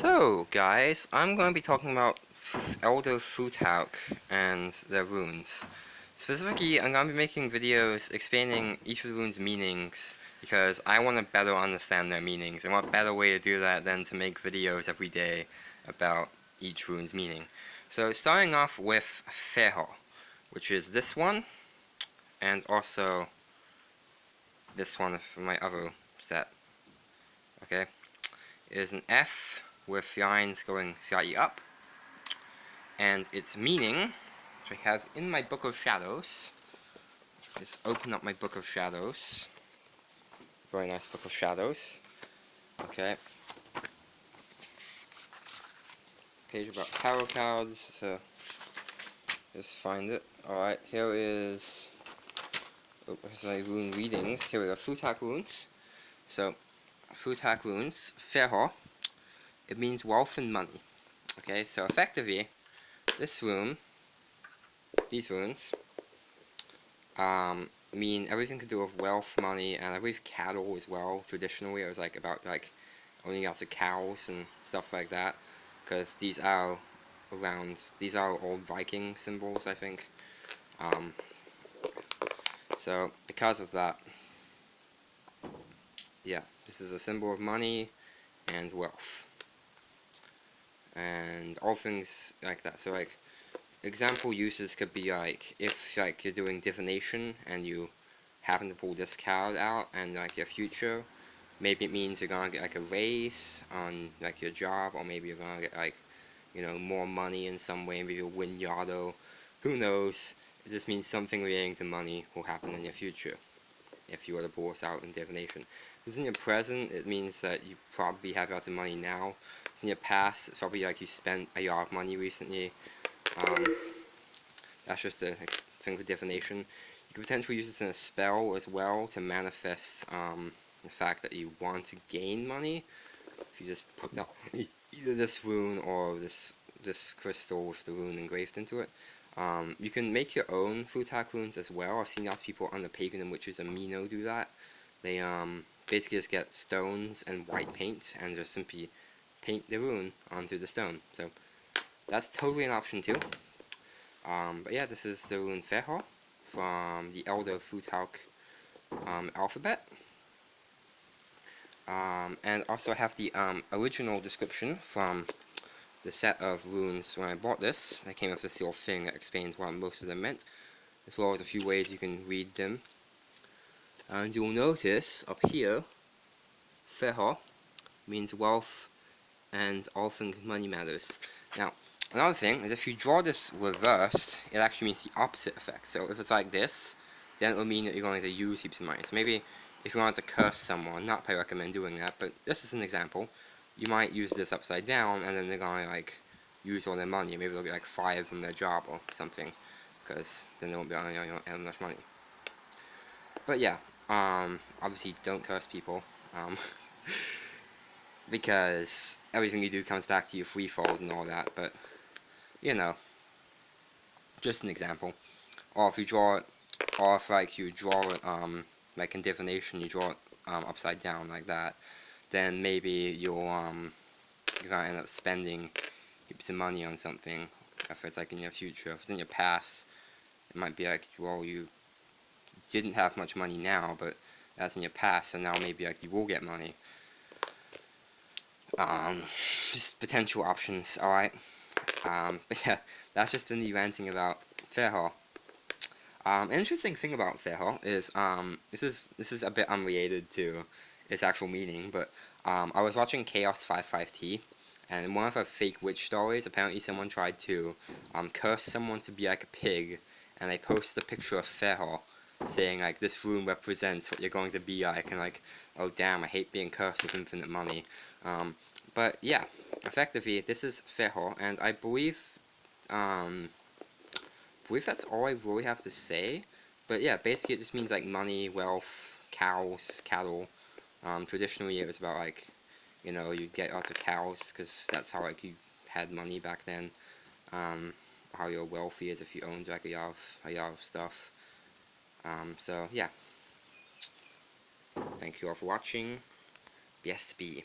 So, guys, I'm going to be talking about Elder Futhark and their runes. Specifically, I'm going to be making videos explaining each of the runes' meanings because I want to better understand their meanings, and what better way to do that than to make videos every day about each rune's meaning. So, starting off with Fehu, which is this one, and also this one from my other set. Okay, it is an F with lines going slightly up. And its meaning, which I have in my Book of Shadows, just open up my Book of Shadows. Very nice Book of Shadows. Okay. Page about tarot cards to just find it. Alright, here is oh, here's my rune readings. Here we go, Futhark runes. So, Futhark runes, Fehu, it means wealth and money. Okay, so effectively, this room, these runes, um, mean everything to do with wealth, money, and I believe cattle as well. Traditionally, it was like about like owning lots of cows and stuff like that, because these are around. These are old Viking symbols, I think. Um, so because of that, yeah, this is a symbol of money and wealth and all things like that. So like example uses could be like if like you're doing divination and you happen to pull this card out and like your future maybe it means you're gonna get like a raise on like your job or maybe you're gonna get like you know more money in some way maybe you'll win Yado who knows it just means something relating to money will happen in your future if you were to this out in divination because in your present it means that you probably have lots of money now It's in your past, it's probably like you spent a lot of money recently. Um, that's just a thing for divination. You could potentially use this in a spell as well to manifest um, the fact that you want to gain money. If you just put down either this rune or this this crystal with the rune engraved into it. Um, you can make your own Futhark runes as well. I've seen lots of people on the Pagan and Witches Amino do that. They um, basically just get stones and white paint and just simply paint the rune onto the stone. So that's totally an option too. Um, but yeah, this is the rune Fehu from the Elder Futhark um, alphabet. Um, and also I have the um, original description from the set of runes when I bought this. I came with this little thing that explains what most of them meant, as well as a few ways you can read them. And you'll notice up here, Fehu means wealth and all things money matters. Now, another thing is if you draw this reversed, it actually means the opposite effect. So if it's like this, then it will mean that you're going to use heaps of money. So maybe if you want to curse someone, not I recommend doing that, but this is an example, you might use this upside down, and then they're to like use all their money. Maybe they'll get like fired from their job or something, because then they won't be able to earn much money. But yeah, um, obviously don't curse people. Um, because everything you do comes back to you threefold and all that, but, you know, just an example. Or if you draw it, or if, like, you draw it, um, like in divination, you draw it, um, upside down like that, then maybe you'll, um, you're gonna end up spending heaps of money on something, if it's, like, in your future. If it's in your past, it might be like, well, you didn't have much money now, but that's in your past, so now maybe, like, you will get money um, just potential options, alright? Um, but yeah, that's just been me ranting about Fehu. Um, interesting thing about Fehu is, um, this is, this is a bit unrelated to its actual meaning, but, um, I was watching Chaos 55T, and one of her fake witch stories, apparently someone tried to, um, curse someone to be like a pig, and they posted a picture of Fehu, saying like this room represents what you're going to be like and like oh damn I hate being cursed with infinite money. Um, but yeah effectively this is Fehu and I believe um, believe that's all I really have to say. But yeah basically it just means like money wealth cows cattle um, traditionally it was about like you know you'd get lots of cows because that's how like you had money back then um, how you're wealthy is if you owned like a of, a lot of stuff um, so, yeah. Thank you all for watching. BSB.